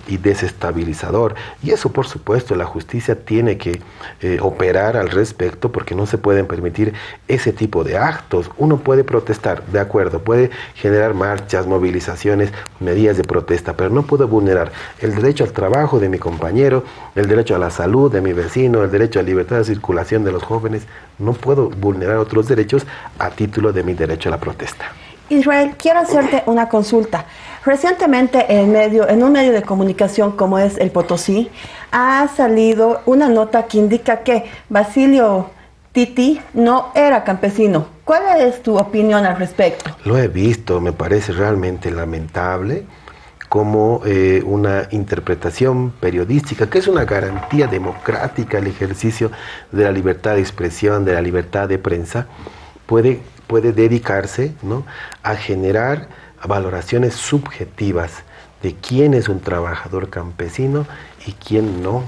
[SPEAKER 4] y desestabilizador. Y eso, por supuesto, la justicia tiene que eh, operar al respecto porque no se pueden permitir ese tipo de actos. Uno puede protestar, de acuerdo, puede generar marchas, movilizaciones, medidas de protesta, pero no puedo vulnerar el derecho al trabajo de mi compañero, el derecho a la salud de mi vecino, el derecho a libertad de circulación de los jóvenes. No puedo vulnerar otros derechos a título de mi derecho a la protesta.
[SPEAKER 3] Israel, quiero hacerte una consulta. Recientemente en, medio, en un medio de comunicación como es el Potosí, ha salido una nota que indica que Basilio Titi no era campesino. ¿Cuál es tu opinión al respecto?
[SPEAKER 4] Lo he visto, me parece realmente lamentable como eh, una interpretación periodística, que es una garantía democrática el ejercicio de la libertad de expresión, de la libertad de prensa, puede, puede dedicarse ¿no? a generar valoraciones subjetivas de quién es un trabajador campesino y quién no.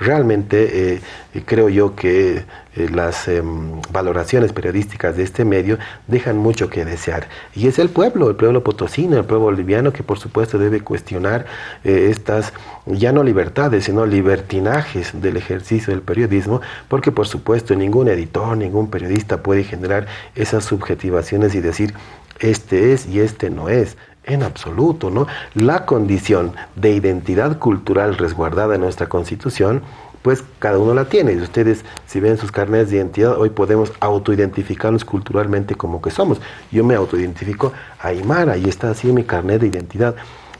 [SPEAKER 4] Realmente eh, creo yo que eh, las em, valoraciones periodísticas de este medio dejan mucho que desear. Y es el pueblo, el pueblo potosino, el pueblo boliviano, que por supuesto debe cuestionar eh, estas, ya no libertades, sino libertinajes del ejercicio del periodismo, porque por supuesto ningún editor, ningún periodista puede generar esas subjetivaciones y decir, este es y este no es en absoluto, ¿no? La condición de identidad cultural resguardada en nuestra Constitución, pues cada uno la tiene. Y ustedes, si ven sus carnes de identidad, hoy podemos autoidentificarnos culturalmente como que somos. Yo me autoidentifico a Aymara y está así mi carnet de identidad.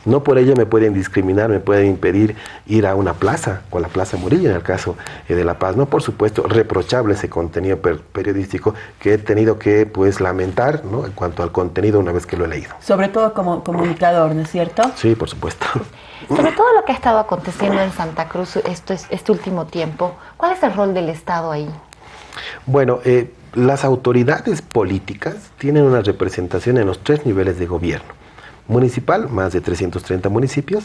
[SPEAKER 4] No por ello me pueden discriminar, me pueden impedir ir a una plaza, o a la Plaza Murillo en el caso eh, de La Paz. No, por supuesto, reprochable ese contenido periodístico que he tenido que pues lamentar ¿no? en cuanto al contenido una vez que lo he leído.
[SPEAKER 3] Sobre todo como comunicador, ¿no es cierto?
[SPEAKER 4] Sí, por supuesto.
[SPEAKER 2] Sobre todo lo que ha estado aconteciendo en Santa Cruz esto es, este último tiempo, ¿cuál es el rol del Estado ahí?
[SPEAKER 4] Bueno, eh, las autoridades políticas tienen una representación en los tres niveles de gobierno municipal, más de 330 municipios,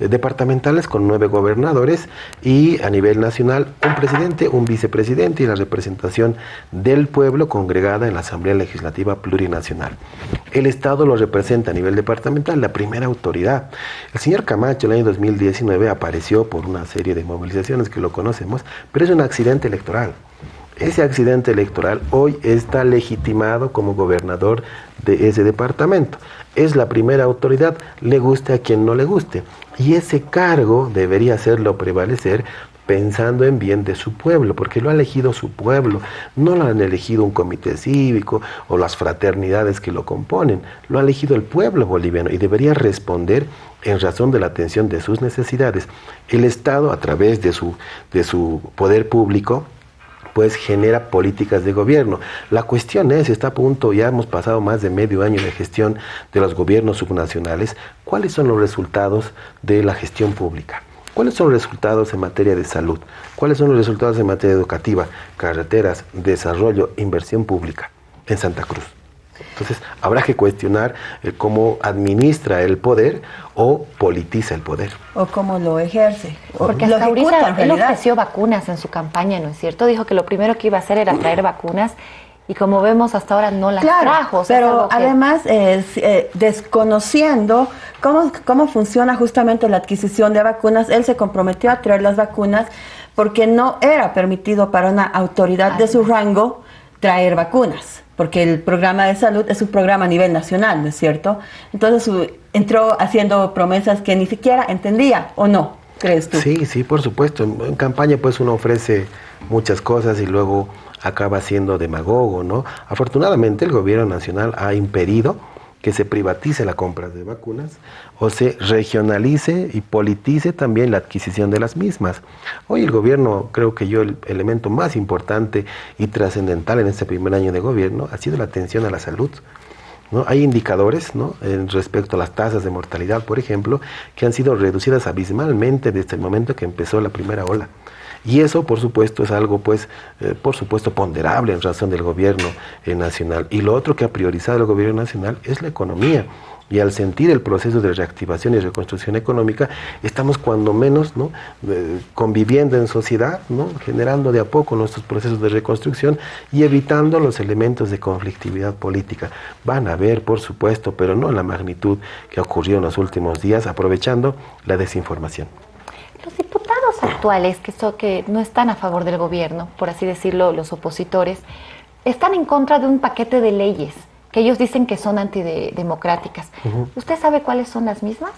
[SPEAKER 4] eh, departamentales con nueve gobernadores y a nivel nacional un presidente, un vicepresidente y la representación del pueblo congregada en la Asamblea Legislativa Plurinacional. El Estado lo representa a nivel departamental, la primera autoridad. El señor Camacho el año 2019 apareció por una serie de movilizaciones que lo conocemos, pero es un accidente electoral. Ese accidente electoral hoy está legitimado como gobernador de ese departamento es la primera autoridad, le guste a quien no le guste. Y ese cargo debería hacerlo prevalecer pensando en bien de su pueblo, porque lo ha elegido su pueblo, no lo han elegido un comité cívico o las fraternidades que lo componen, lo ha elegido el pueblo boliviano y debería responder en razón de la atención de sus necesidades. El Estado, a través de su, de su poder público, pues genera políticas de gobierno. La cuestión es, está a punto, ya hemos pasado más de medio año de gestión de los gobiernos subnacionales, ¿cuáles son los resultados de la gestión pública? ¿Cuáles son los resultados en materia de salud? ¿Cuáles son los resultados en materia educativa, carreteras, desarrollo, inversión pública en Santa Cruz? Entonces, habrá que cuestionar eh, cómo administra el poder o politiza el poder.
[SPEAKER 3] O cómo lo ejerce.
[SPEAKER 2] Porque hasta ahorita él ofreció vacunas en su campaña, ¿no es cierto? Dijo que lo primero que iba a hacer era traer vacunas y como vemos hasta ahora no las trajo.
[SPEAKER 3] pero además eh, desconociendo cómo, cómo funciona justamente la adquisición de vacunas, él se comprometió a traer las vacunas porque no era permitido para una autoridad de su rango traer vacunas porque el programa de salud es un programa a nivel nacional, ¿no es cierto? Entonces entró haciendo promesas que ni siquiera entendía, ¿o no? ¿Crees tú?
[SPEAKER 4] Sí, sí, por supuesto. En campaña pues uno ofrece muchas cosas y luego acaba siendo demagogo, ¿no? Afortunadamente el gobierno nacional ha impedido que se privatice la compra de vacunas o se regionalice y politice también la adquisición de las mismas. Hoy el gobierno, creo que yo el elemento más importante y trascendental en este primer año de gobierno ha sido la atención a la salud. ¿No? Hay indicadores ¿no? en respecto a las tasas de mortalidad, por ejemplo, que han sido reducidas abismalmente desde el momento que empezó la primera ola. Y eso, por supuesto, es algo, pues, eh, por supuesto, ponderable en razón del gobierno eh, nacional. Y lo otro que ha priorizado el gobierno nacional es la economía. Y al sentir el proceso de reactivación y reconstrucción económica, estamos cuando menos ¿no? Eh, conviviendo en sociedad, ¿no? generando de a poco nuestros procesos de reconstrucción y evitando los elementos de conflictividad política. Van a haber, por supuesto, pero no en la magnitud que ocurrió en los últimos días, aprovechando la desinformación.
[SPEAKER 2] Los diputados actuales, que, son, que no están a favor del gobierno, por así decirlo, los opositores, están en contra de un paquete de leyes que ellos dicen que son antidemocráticas. ¿Usted sabe cuáles son las mismas?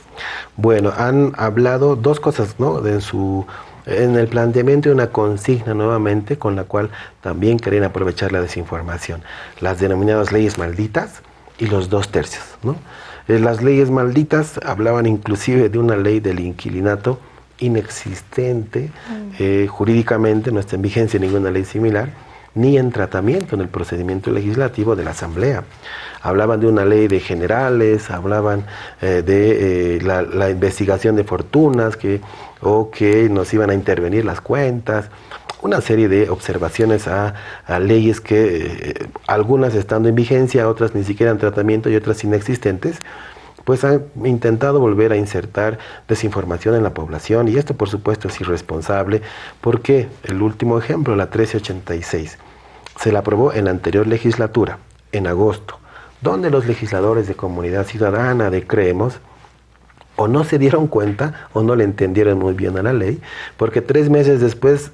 [SPEAKER 4] Bueno, han hablado dos cosas, ¿no? En su en el planteamiento de una consigna nuevamente con la cual también querían aprovechar la desinformación. Las denominadas leyes malditas y los dos tercios, ¿no? Eh, las leyes malditas hablaban inclusive de una ley del inquilinato inexistente mm. eh, jurídicamente, no está en vigencia ninguna ley similar, ni en tratamiento en el procedimiento legislativo de la Asamblea. Hablaban de una ley de generales, hablaban eh, de eh, la, investigación de fortunas que, o que nos iban a intervenir las cuentas. Una serie de observaciones a, leyes que eh, algunas estando en vigencia, otras ni siquiera en tratamiento y otras inexistentes, pues han intentado volver a insertar desinformación en la población. Y esto por supuesto es irresponsable. Porque el último ejemplo, la 1386, se la aprobó en la anterior legislatura, en agosto, donde los legisladores de comunidad ciudadana de Creemos o no se dieron cuenta o no le entendieron muy bien a la ley, porque tres meses después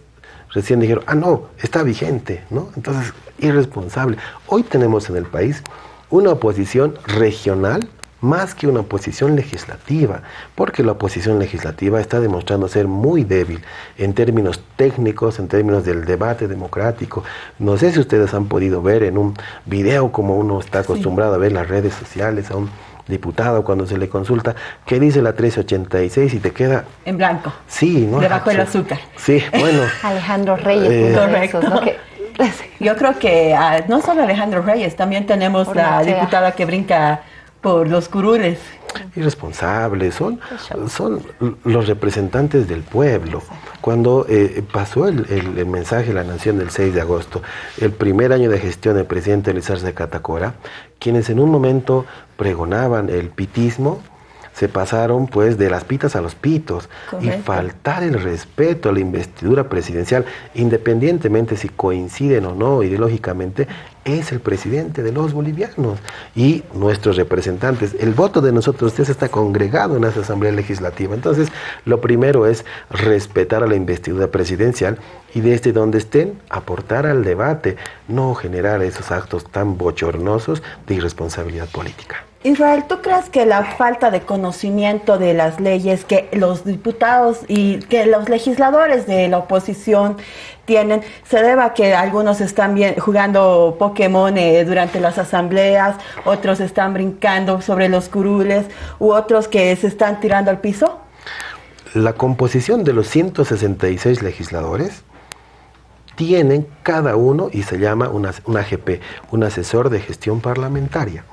[SPEAKER 4] recién dijeron, ah, no, está vigente, ¿no? Entonces, irresponsable. Hoy tenemos en el país una oposición regional más que una oposición legislativa, porque la oposición legislativa está demostrando ser muy débil en términos técnicos, en términos del debate democrático. No sé si ustedes han podido ver en un video como uno está acostumbrado a ver las redes sociales, a un diputado cuando se le consulta, ¿qué dice la 1386? Y te queda...
[SPEAKER 3] En blanco.
[SPEAKER 4] Sí, ¿no?
[SPEAKER 3] Debajo del azúcar.
[SPEAKER 4] Sí, bueno.
[SPEAKER 2] Alejandro Reyes. Eh,
[SPEAKER 3] correcto. Yo creo que ah, no solo Alejandro Reyes, también tenemos la diputada que brinca por los curules.
[SPEAKER 4] Irresponsables, son, son los representantes del pueblo. Cuando eh, pasó el, el, mensaje de la Nación del 6 de agosto, el primer año de gestión del presidente de Catacora, quienes en un momento pregonaban el pitismo, se pasaron pues de las pitas a los pitos y faltar el respeto a la investidura presidencial, independientemente si coinciden o no ideológicamente, es el presidente de los bolivianos y nuestros representantes. El voto de nosotros usted está congregado en esa asamblea legislativa. Entonces, lo primero es respetar a la investidura presidencial y desde donde estén aportar al debate, no generar esos actos tan bochornosos de irresponsabilidad política.
[SPEAKER 3] Israel, ¿tú crees que la falta de conocimiento de las leyes que los diputados y que los legisladores de la oposición tienen se deba a que algunos están bien, jugando Pokémon eh, durante las asambleas, otros están brincando sobre los curules u otros que se están tirando al piso?
[SPEAKER 4] La composición de los 166 legisladores tienen cada uno y se llama una, un AGP, un asesor de gestión parlamentaria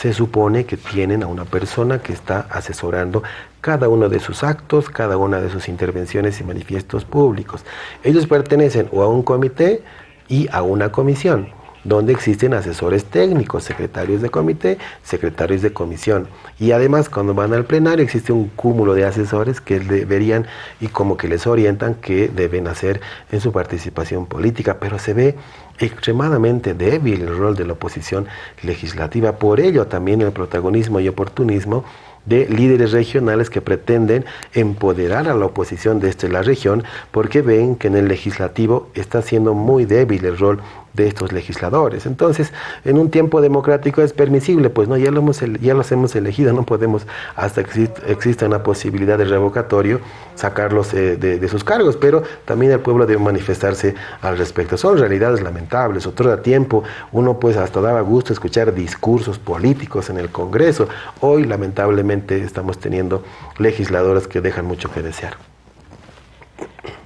[SPEAKER 4] se supone que tienen a una persona que está asesorando cada uno de sus actos, cada una de sus intervenciones y manifiestos públicos. Ellos pertenecen o a un comité y a una comisión donde existen asesores técnicos, secretarios de comité, secretarios de comisión. Y además cuando van al plenario existe un cúmulo de asesores que deberían y como que les orientan qué deben hacer en su participación política, pero se ve extremadamente débil el rol de la oposición legislativa, por ello también el protagonismo y oportunismo de líderes regionales que pretenden empoderar a la oposición desde la región porque ven que en el legislativo está siendo muy débil el rol de estos legisladores. Entonces, en un tiempo democrático es permisible, pues no, ya, lo hemos, ya los hemos elegido, no podemos, hasta que exista una posibilidad de revocatorio, sacarlos eh, de, sus cargos, pero también el pueblo debe manifestarse al respecto. Son realidades lamentables, otro tiempo uno pues hasta daba gusto escuchar discursos políticos en el Congreso, hoy lamentablemente estamos teniendo legisladores que dejan mucho que desear.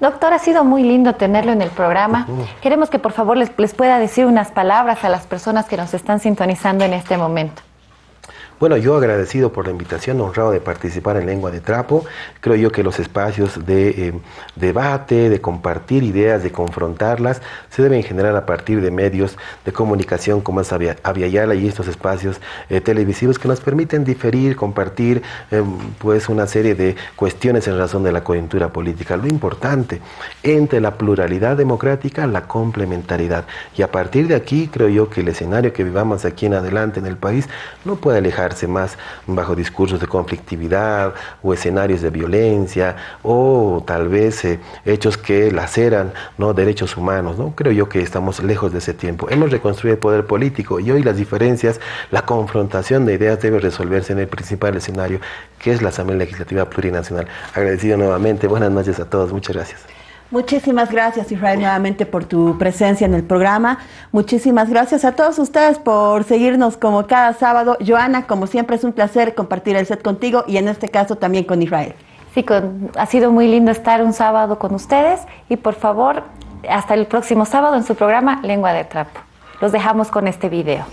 [SPEAKER 2] Doctor, ha sido muy lindo tenerlo en el programa. Queremos que por favor les, les pueda decir unas palabras a las personas que nos están sintonizando en este momento.
[SPEAKER 4] Bueno, yo agradecido por la invitación, honrado de participar en Lengua de Trapo. Creo yo que los espacios de eh, debate, de compartir ideas, de confrontarlas, se deben generar a partir de medios de comunicación como es Aviala y estos espacios eh, televisivos que nos permiten diferir, compartir eh, pues una serie de cuestiones en razón de la coyuntura política. Lo importante, entre la pluralidad democrática, la complementariedad. Y a partir de aquí, creo yo que el escenario que vivamos aquí en adelante en el país no puede alejar más bajo discursos de conflictividad o escenarios de violencia o tal vez eh, hechos que laceran ¿no? derechos humanos. ¿no? Creo yo que estamos lejos de ese tiempo. Hemos reconstruido el poder político y hoy las diferencias, la confrontación de ideas debe resolverse en el principal escenario que es la Asamblea Legislativa Plurinacional. Agradecido nuevamente. Buenas noches a todos. Muchas gracias.
[SPEAKER 3] Muchísimas gracias Israel nuevamente por tu presencia en el programa. Muchísimas gracias a todos ustedes por seguirnos como cada sábado. Joana, como siempre es un placer compartir el set contigo y en este caso también con Israel.
[SPEAKER 2] Sí, ha sido muy lindo estar un sábado con ustedes y por favor Hasta el próximo sábado en su programa Lengua de Trapo. Los dejamos con este video.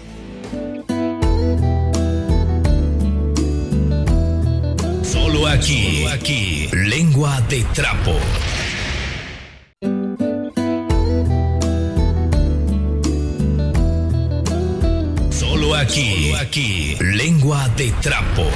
[SPEAKER 1] Solo aquí, aquí, Lengua de Trapo. Aquí, de Trapo.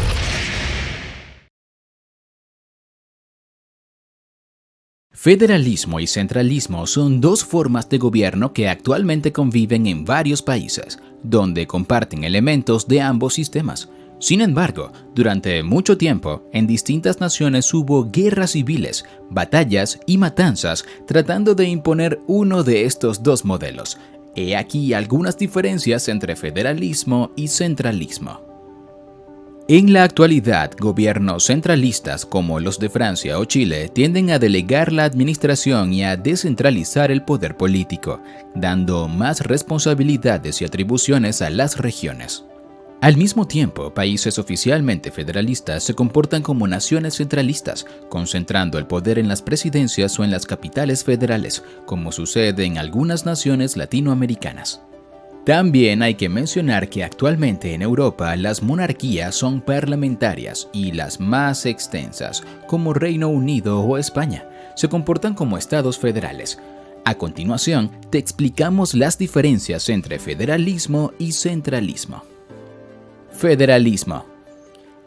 [SPEAKER 5] Federalismo y centralismo son dos formas de gobierno que actualmente conviven en varios países, donde comparten elementos de ambos sistemas. Sin embargo, durante mucho tiempo, en distintas naciones hubo guerras civiles, batallas y matanzas tratando de imponer uno de estos dos modelos. He aquí algunas diferencias entre federalismo y centralismo. En la actualidad, gobiernos centralistas como los de Francia o Chile tienden a delegar la administración y a descentralizar el poder político, dando más responsabilidades y atribuciones a las regiones. Al mismo tiempo, países oficialmente federalistas se comportan como naciones centralistas, concentrando el poder en las presidencias o en las capitales federales, como sucede en algunas naciones latinoamericanas. También hay que mencionar que actualmente en Europa las monarquías son parlamentarias y las más extensas, como Reino Unido o España, se comportan como estados federales. A continuación, te explicamos las diferencias entre federalismo y centralismo. Federalismo.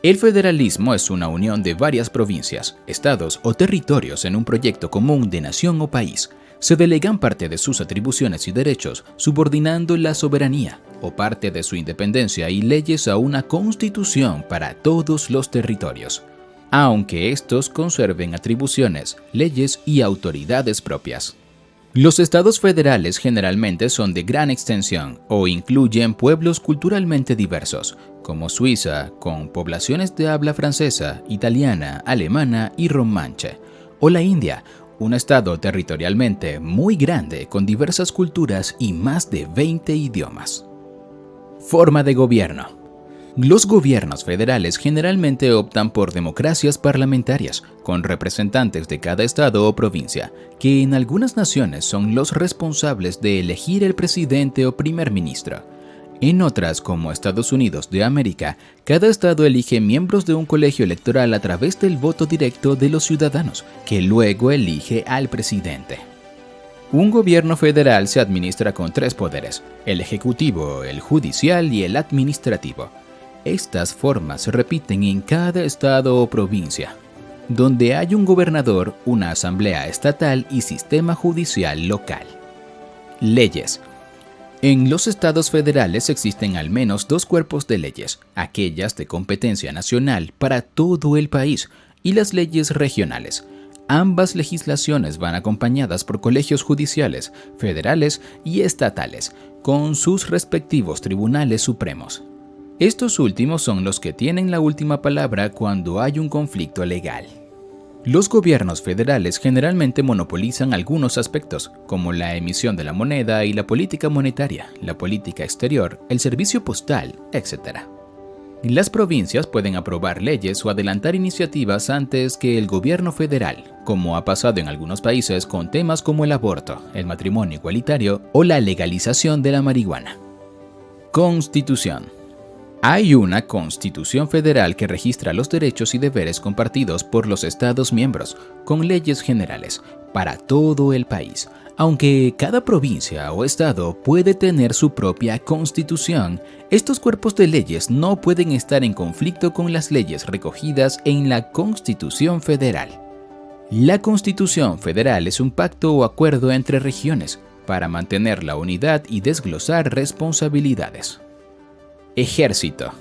[SPEAKER 5] El federalismo es una unión de varias provincias, estados o territorios en un proyecto común de nación o país se delegan parte de sus atribuciones y derechos, subordinando la soberanía o parte de su independencia y leyes a una constitución para todos los territorios, aunque estos conserven atribuciones, leyes y autoridades propias. Los estados federales generalmente son de gran extensión o incluyen pueblos culturalmente diversos, como Suiza, con poblaciones de habla francesa, italiana, alemana y romanche, o la India, un estado territorialmente muy grande con diversas culturas y más de 20 idiomas. Forma de gobierno. Los gobiernos federales generalmente optan por democracias parlamentarias, con representantes de cada estado o provincia, que en algunas naciones son los responsables de elegir el presidente o primer ministro. En otras, como Estados Unidos de América, cada estado elige miembros de un colegio electoral a través del voto directo de los ciudadanos, que luego elige al presidente. Un gobierno federal se administra con tres poderes, el ejecutivo, el judicial y el administrativo. Estas formas se repiten en cada estado o provincia, donde hay un gobernador, una asamblea estatal y sistema judicial local. Leyes en los estados federales existen al menos dos cuerpos de leyes, aquellas de competencia nacional para todo el país y las leyes regionales. Ambas legislaciones van acompañadas por colegios judiciales, federales y estatales, con sus respectivos tribunales supremos. Estos últimos son los que tienen la última palabra cuando hay un conflicto legal. Los gobiernos federales generalmente monopolizan algunos aspectos, como la emisión de la moneda y la política monetaria, la política exterior, el servicio postal, etc. Las provincias pueden aprobar leyes o adelantar iniciativas antes que el gobierno federal, como ha pasado en algunos países con temas como el aborto, el matrimonio igualitario o la legalización de la marihuana. Constitución hay una Constitución Federal que registra los derechos y deberes compartidos por los Estados miembros, con leyes generales, para todo el país. Aunque cada provincia o estado puede tener su propia constitución, estos cuerpos de leyes no pueden estar en conflicto con las leyes recogidas en la Constitución Federal. La Constitución Federal es un pacto o acuerdo entre regiones para mantener la unidad y desglosar responsabilidades. Ejército.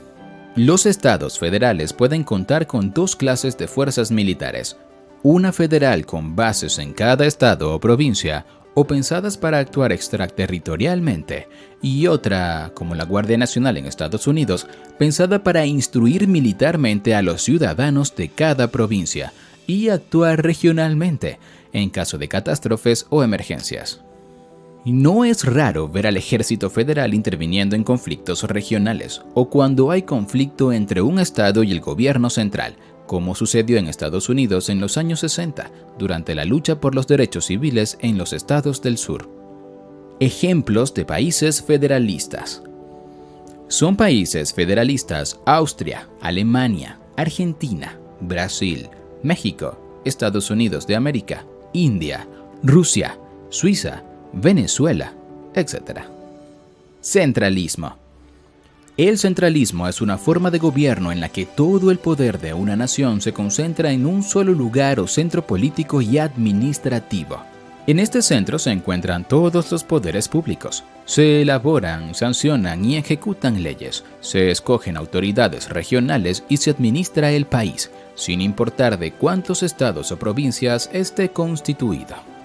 [SPEAKER 5] Los estados federales pueden contar con dos clases de fuerzas militares, una federal con bases en cada estado o provincia o pensadas para actuar extraterritorialmente, y otra, como la Guardia Nacional en Estados Unidos, pensada para instruir militarmente a los ciudadanos de cada provincia y actuar regionalmente en caso de catástrofes o emergencias. No es raro ver al ejército federal interviniendo en conflictos regionales o cuando hay conflicto entre un estado y el gobierno central, como sucedió en Estados Unidos en los años 60, durante la lucha por los derechos civiles en los estados del sur. Ejemplos de países federalistas. Son países federalistas Austria, Alemania, Argentina, Brasil, México, Estados Unidos de América, India, Rusia, Suiza, Venezuela, etc. Centralismo. El centralismo es una forma de gobierno en la que todo el poder de una nación se concentra en un solo lugar o centro político y administrativo. En este centro se encuentran todos los poderes públicos. Se elaboran, sancionan y ejecutan leyes, se escogen autoridades regionales y se administra el país, sin importar de cuántos estados o provincias esté constituido.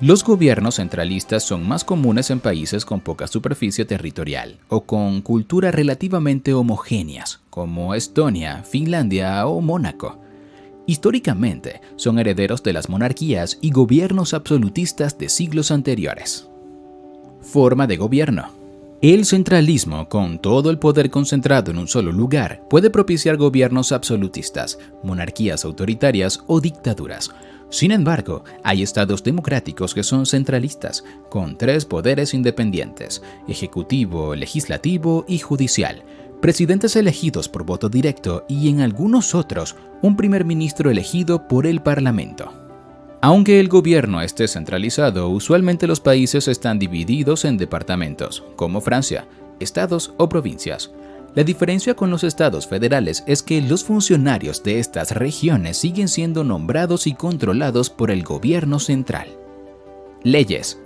[SPEAKER 5] Los gobiernos centralistas son más comunes en países con poca superficie territorial o con culturas relativamente homogéneas, como Estonia, Finlandia o Mónaco. Históricamente, son herederos de las monarquías y gobiernos absolutistas de siglos anteriores. Forma de gobierno. El centralismo, con todo el poder concentrado en un solo lugar, puede propiciar gobiernos absolutistas, monarquías autoritarias o dictaduras, sin embargo, hay estados democráticos que son centralistas, con tres poderes independientes, ejecutivo, legislativo y judicial, presidentes elegidos por voto directo y en algunos otros un primer ministro elegido por el Parlamento. Aunque el gobierno esté centralizado, usualmente los países están divididos en departamentos, como Francia, estados o provincias, la diferencia con los estados federales es que los funcionarios de estas regiones siguen siendo nombrados y controlados por el gobierno central. Leyes.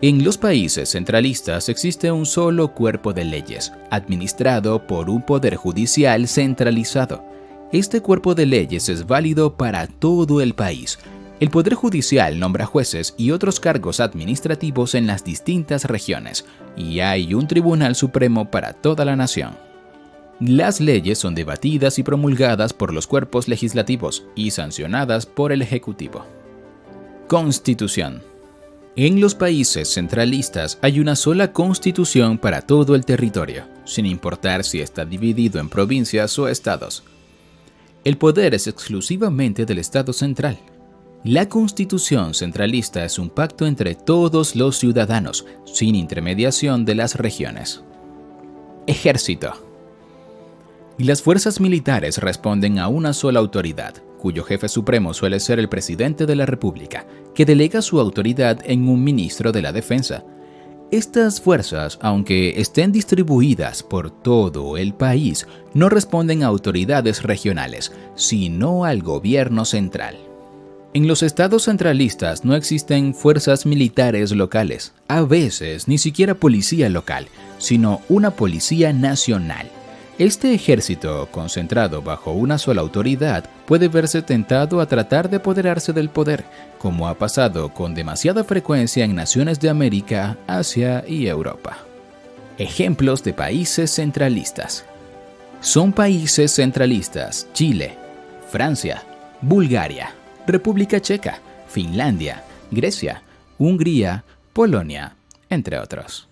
[SPEAKER 5] En los países centralistas existe un solo cuerpo de leyes, administrado por un poder judicial centralizado. Este cuerpo de leyes es válido para todo el país. El Poder Judicial nombra jueces y otros cargos administrativos en las distintas regiones, y hay un Tribunal Supremo para toda la nación. Las leyes son debatidas y promulgadas por los cuerpos legislativos y sancionadas por el Ejecutivo. Constitución. En los países centralistas hay una sola constitución para todo el territorio, sin importar si está dividido en provincias o estados. El poder es exclusivamente del Estado central. La constitución centralista es un pacto entre todos los ciudadanos, sin intermediación de las regiones. Ejército. Y las fuerzas militares responden a una sola autoridad, cuyo jefe supremo suele ser el presidente de la República, que delega su autoridad en un ministro de la Defensa. Estas fuerzas, aunque estén distribuidas por todo el país, no responden a autoridades regionales, sino al gobierno central. En los estados centralistas no existen fuerzas militares locales, a veces ni siquiera policía local, sino una policía nacional este ejército, concentrado bajo una sola autoridad, puede verse tentado a tratar de apoderarse del poder, como ha pasado con demasiada frecuencia en naciones de América, Asia y Europa. Ejemplos de países centralistas. Son países centralistas Chile, Francia, Bulgaria, República Checa, Finlandia, Grecia, Hungría, Polonia, entre otros.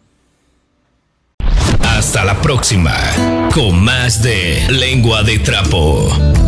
[SPEAKER 1] Hasta la próxima con más de Lengua de Trapo.